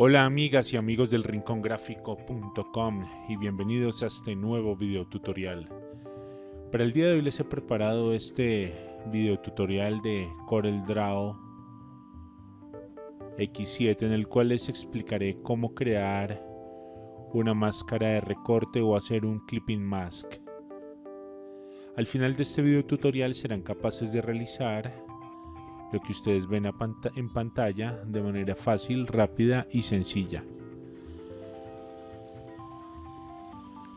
Hola amigas y amigos del rincongráfico.com y bienvenidos a este nuevo video tutorial. Para el día de hoy les he preparado este video tutorial de CorelDRAW X7 en el cual les explicaré cómo crear una máscara de recorte o hacer un clipping mask. Al final de este video tutorial serán capaces de realizar lo que ustedes ven en pantalla de manera fácil, rápida y sencilla.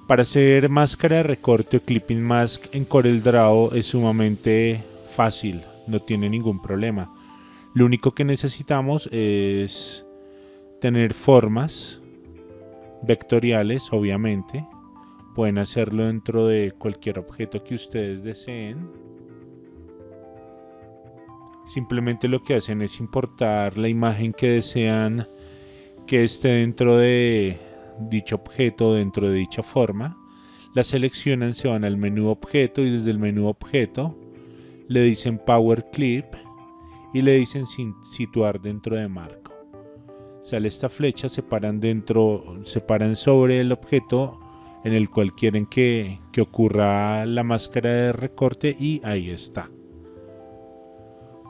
Para hacer máscara de recorte o clipping mask en CorelDRAW es sumamente fácil, no tiene ningún problema. Lo único que necesitamos es tener formas vectoriales, obviamente. Pueden hacerlo dentro de cualquier objeto que ustedes deseen Simplemente lo que hacen es importar la imagen que desean que esté dentro de dicho objeto, dentro de dicha forma. La seleccionan, se van al menú objeto y desde el menú objeto le dicen Power Clip y le dicen situar dentro de marco. Sale esta flecha, se paran dentro, se paran sobre el objeto en el cual quieren que, que ocurra la máscara de recorte y ahí está.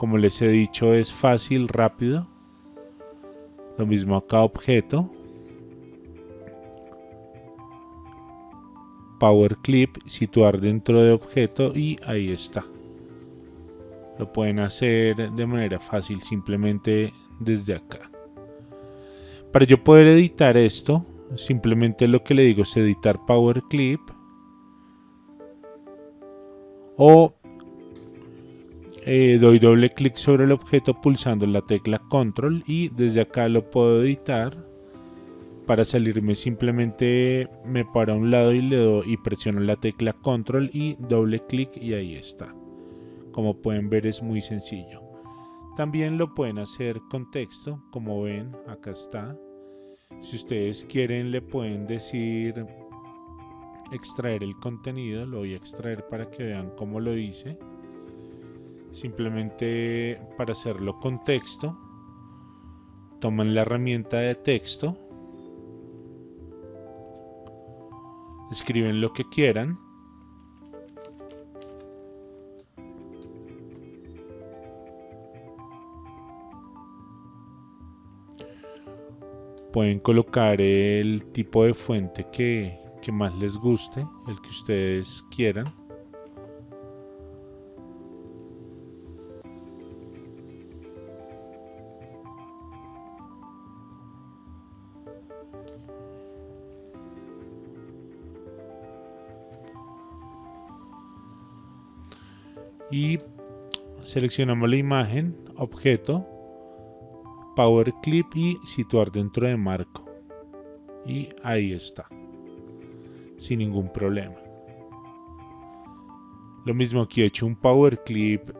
Como les he dicho es fácil, rápido. Lo mismo acá objeto. Power Clip, situar dentro de objeto y ahí está. Lo pueden hacer de manera fácil simplemente desde acá. Para yo poder editar esto, simplemente lo que le digo es editar Power Clip. O eh, doy doble clic sobre el objeto pulsando la tecla control y desde acá lo puedo editar. Para salirme simplemente me paro a un lado y le doy y presiono la tecla control y doble clic y ahí está. Como pueden ver es muy sencillo. También lo pueden hacer con texto como ven acá está. Si ustedes quieren le pueden decir extraer el contenido lo voy a extraer para que vean cómo lo hice simplemente para hacerlo con texto toman la herramienta de texto escriben lo que quieran pueden colocar el tipo de fuente que, que más les guste el que ustedes quieran y seleccionamos la imagen, objeto, power clip y situar dentro de marco. Y ahí está, sin ningún problema. Lo mismo aquí he hecho un power clip.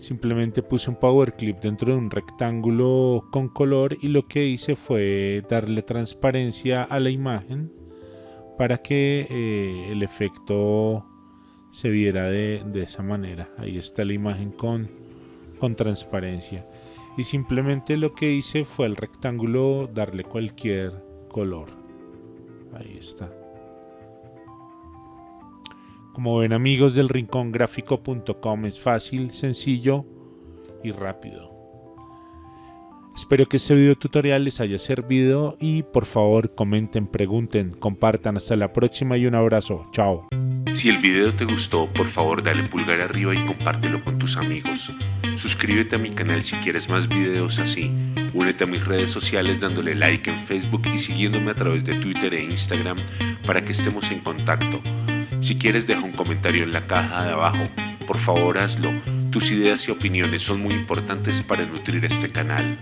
Simplemente puse un power clip dentro de un rectángulo con color y lo que hice fue darle transparencia a la imagen para que eh, el efecto se viera de, esa manera. Ahí está la imagen con, con transparencia. Y simplemente lo que hice fue al rectángulo darle cualquier color. Ahí está. Como ven amigos del rincongráfico.com es fácil, sencillo y rápido. Espero que este video tutorial les haya servido y por favor comenten, pregunten, compartan. Hasta la próxima y un abrazo. Chao. Si el video te gustó, por favor dale pulgar arriba y compártelo con tus amigos. Suscríbete a mi canal si quieres más videos así. Únete a mis redes sociales dándole like en Facebook y siguiéndome a través de Twitter e Instagram para que estemos en contacto. Si quieres deja un comentario en la caja de abajo. Por favor hazlo. Tus ideas y opiniones son muy importantes para nutrir este canal.